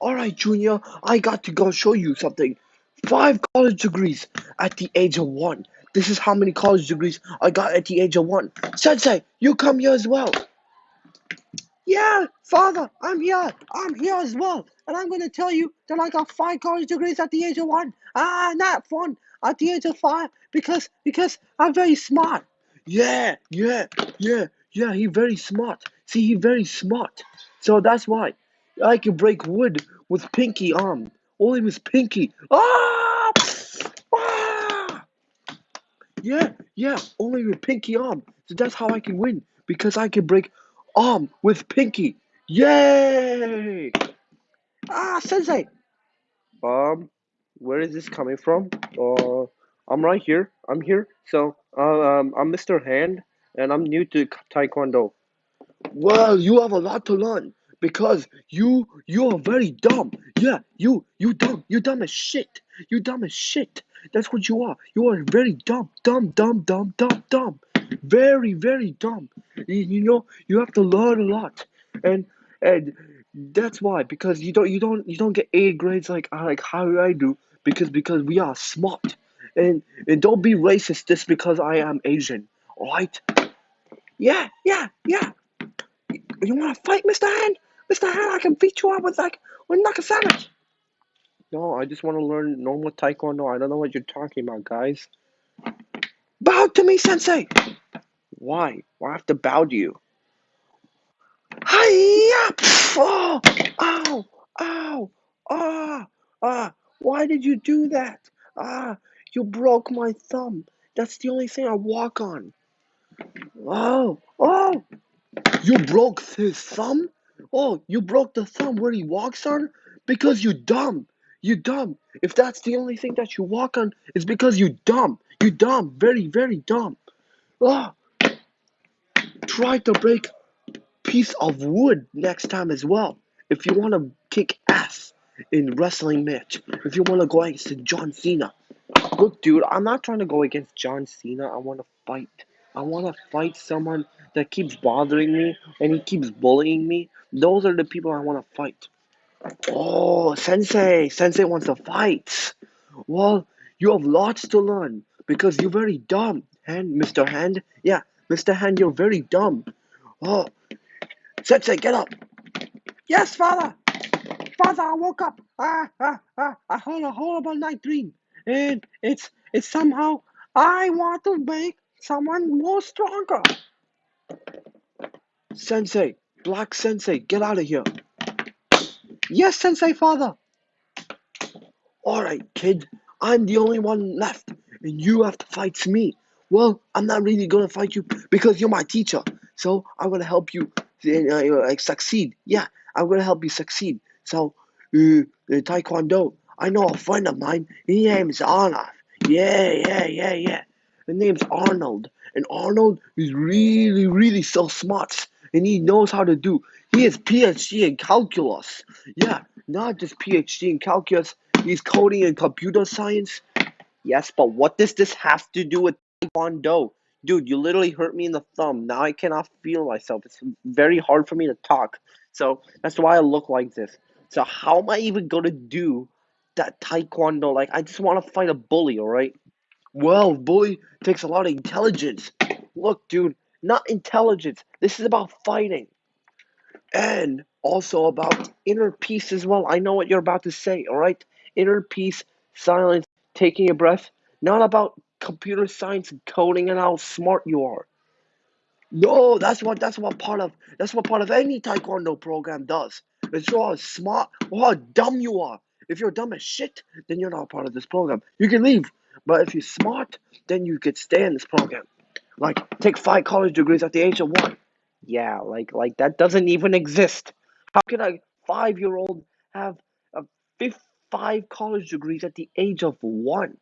Alright, Junior, I got to go show you something. Five college degrees at the age of one. This is how many college degrees I got at the age of one. Sensei, you come here as well. Yeah, father, I'm here. I'm here as well. And I'm going to tell you that I got five college degrees at the age of one. Ah, not fun. At the age of five because because I'm very smart. Yeah, yeah, yeah, yeah. He very smart. See, he very smart. So that's why I can break wood with pinky arm. Only with pinky. Ah! ah! Yeah, yeah. Only with pinky arm. So that's how I can win because I can break arm with pinky. Yay! Ah, Sensei. Um, where is this coming from? Uh, I'm right here. I'm here. So, uh, um, I'm Mr. Hand, and I'm new to Taekwondo. Well, you have a lot to learn because you you are very dumb. Yeah, you you dumb. You dumb as shit. You dumb as shit. That's what you are. You are very dumb, dumb, dumb, dumb, dumb, dumb. Very, very dumb. You, you know, you have to learn a lot, and and that's why because you don't you don't you don't get A grades like uh, like how I do because because we are smart, and and don't be racist just because I am Asian. All right? Yeah, yeah, yeah. You want to fight, Mr. Hand? Mr. Hand, I can beat you up with like with like a sandwich. No, I just want to learn normal taekwondo. I don't know what you're talking about, guys. Bow to me, Sensei. Why? Why I have to bow to you? Hiya! Oh! Ow! Ow! Ah! Ah! Why did you do that? Ah! You broke my thumb. That's the only thing I walk on. Oh! Oh! You broke his thumb? Oh, you broke the thumb where he walks on? Because you dumb. You dumb. If that's the only thing that you walk on, it's because you dumb. You dumb. Very, very dumb. Oh. Try to break piece of wood next time as well. If you want to kick ass in wrestling match. If you want to go against John Cena. Look, dude, I'm not trying to go against John Cena. I want to fight. I want to fight someone that keeps bothering me and he keeps bullying me. Those are the people I want to fight. Oh, Sensei. Sensei wants to fight. Well, you have lots to learn because you're very dumb. Hand, Mr. Hand. Yeah, Mr. Hand, you're very dumb. Oh, Sensei, get up. Yes, father. Father, I woke up. Ah, ah, ah. I had a horrible night dream, and it's it's somehow I want to make someone more stronger. Sensei, Black Sensei, get out of here. Yes, Sensei, father. All right, kid. I'm the only one left, and you have to fight me. Well, I'm not really gonna fight you because you're my teacher. So I'm gonna help you uh, like succeed. Yeah, I'm gonna help you succeed. So, uh, Taekwondo. I know a friend of mine. His name's Arnold. Yeah, yeah, yeah, yeah. His name's Arnold, and Arnold is really, really so smart, and he knows how to do. He has PhD in calculus. Yeah, not just PhD in calculus. He's coding in computer science. Yes, but what does this have to do with Taekwondo? Dude, you literally hurt me in the thumb. Now I cannot feel myself. It's very hard for me to talk. So that's why I look like this. So how am I even gonna do that Taekwondo? Like I just want to fight a bully, alright? Well, bully takes a lot of intelligence. Look, dude, not intelligence. This is about fighting. And also about inner peace as well. I know what you're about to say, alright? Inner peace, silence, taking a breath. Not about computer science and coding and how smart you are. No, that's what that's what part of that's what part of any taekwondo program does. It's how smart or how dumb you are. If you're dumb as shit, then you're not part of this program. You can leave. But if you're smart, then you could stay in this program. Like take five college degrees at the age of one. Yeah, like like that doesn't even exist. How can a five year old have a five college degrees at the age of one?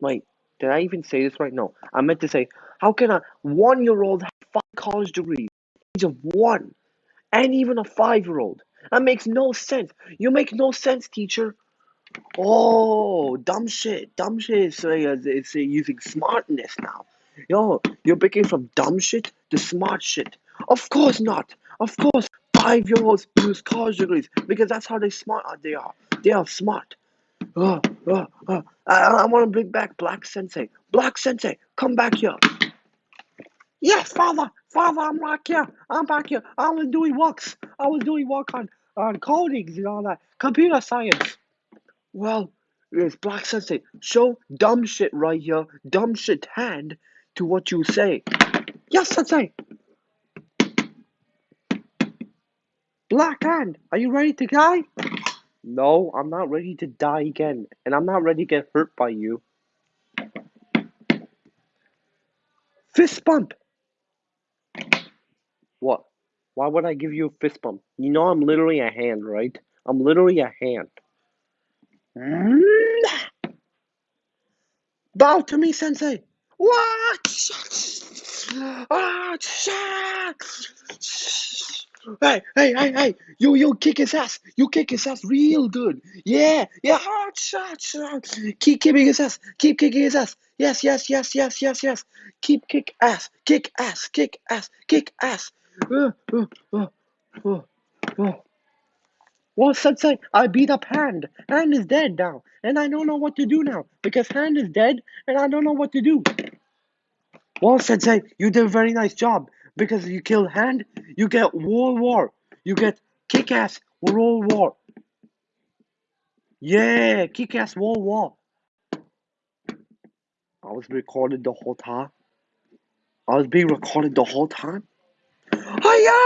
Wait, did I even say this right? No, I meant to say, how can a one-year-old have five college degrees at the age of one, and even a five-year-old? That makes no sense. You make no sense, teacher. Oh, dumb shit. Dumb shit is, uh, is uh, using smartness now. Yo, you're picking from dumb shit to smart shit. Of course not. Of course, five year olds use college degrees because that's how they smart they are. They are smart. Uh, uh, uh. I, I want to bring back Black Sensei. Black Sensei, come back here. Yes, father, father, I'm back here. I'm back here. I was doing works. I was doing work on on codings and all that. Computer science. Well, it's Black Sensei. Show dumb shit right here. Dumb shit hand to what you say. Yes, Sensei. Black hand, are you ready to die? No, I'm not ready to die again, and I'm not ready to get hurt by you. Fist bump. What? Why would I give you a fist bump? You know I'm literally a hand, right? I'm literally a hand. Hmm? Bow to me, Sensei. What? Ah, Hey, hey, hey, hey! You, you kick his ass! You kick his ass real good! Yeah, yeah! Shot! Keep kicking his ass! Keep kicking his ass! Yes, yes, yes, yes, yes, yes! Keep kick ass! Kick ass! Kick ass! Kick ass! Uh, uh, uh, uh, uh. Well, I beat up Hand. Hand is dead now, and I don't know what to do now because Hand is dead, and I don't know what to do. Well, Sensei, you did a very nice job because you kill Hand. You get World War. You get Kick-Ass World War. Yeah, Kick-Ass World War. I was recorded the whole time. I was being recorded the whole time. Hiya!